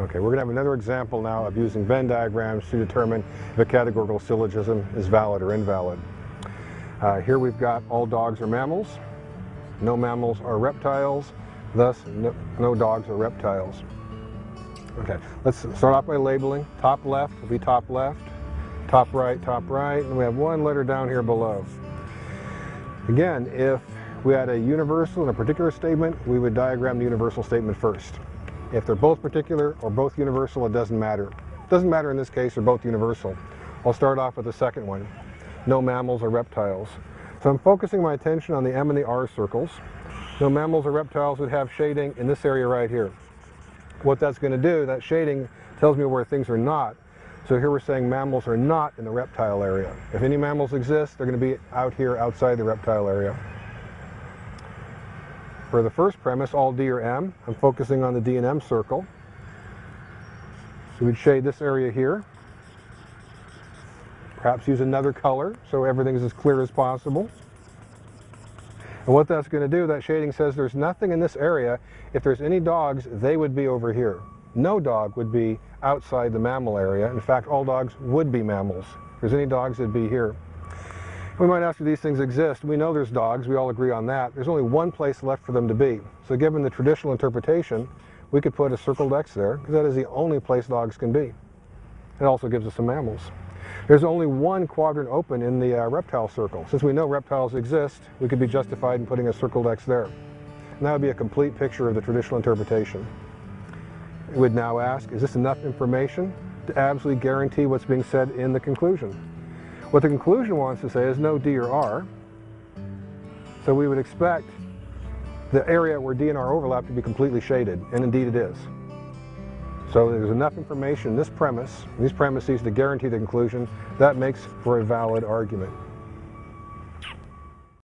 Okay, we're going to have another example now of using Venn diagrams to determine if a categorical syllogism is valid or invalid. Uh, here we've got all dogs are mammals, no mammals are reptiles, thus no, no dogs are reptiles. Okay, let's start off by labeling. Top left will be top left, top right, top right, and we have one letter down here below. Again, if we had a universal and a particular statement, we would diagram the universal statement first. If they're both particular or both universal, it doesn't matter. It doesn't matter in this case, they're both universal. I'll start off with the second one. No mammals or reptiles. So I'm focusing my attention on the M and the R circles. No mammals or reptiles would have shading in this area right here. What that's going to do, that shading tells me where things are not. So here we're saying mammals are not in the reptile area. If any mammals exist, they're going to be out here outside the reptile area. For the first premise, all D or M, I'm focusing on the D and M circle. So we'd shade this area here. Perhaps use another color so everything's as clear as possible. And what that's going to do, that shading says there's nothing in this area. If there's any dogs, they would be over here. No dog would be outside the mammal area. In fact, all dogs would be mammals. If there's any dogs, they'd be here. We might ask if these things exist. We know there's dogs. We all agree on that. There's only one place left for them to be. So given the traditional interpretation, we could put a circled X there because that is the only place dogs can be. It also gives us some mammals. There's only one quadrant open in the uh, reptile circle. Since we know reptiles exist, we could be justified in putting a circled X there. And that would be a complete picture of the traditional interpretation. We would now ask, is this enough information to absolutely guarantee what's being said in the conclusion? What the conclusion wants to say is no D or R. So we would expect the area where D and R overlap to be completely shaded, and indeed it is. So there's enough information in this premise, these premises to guarantee the conclusion, that makes for a valid argument.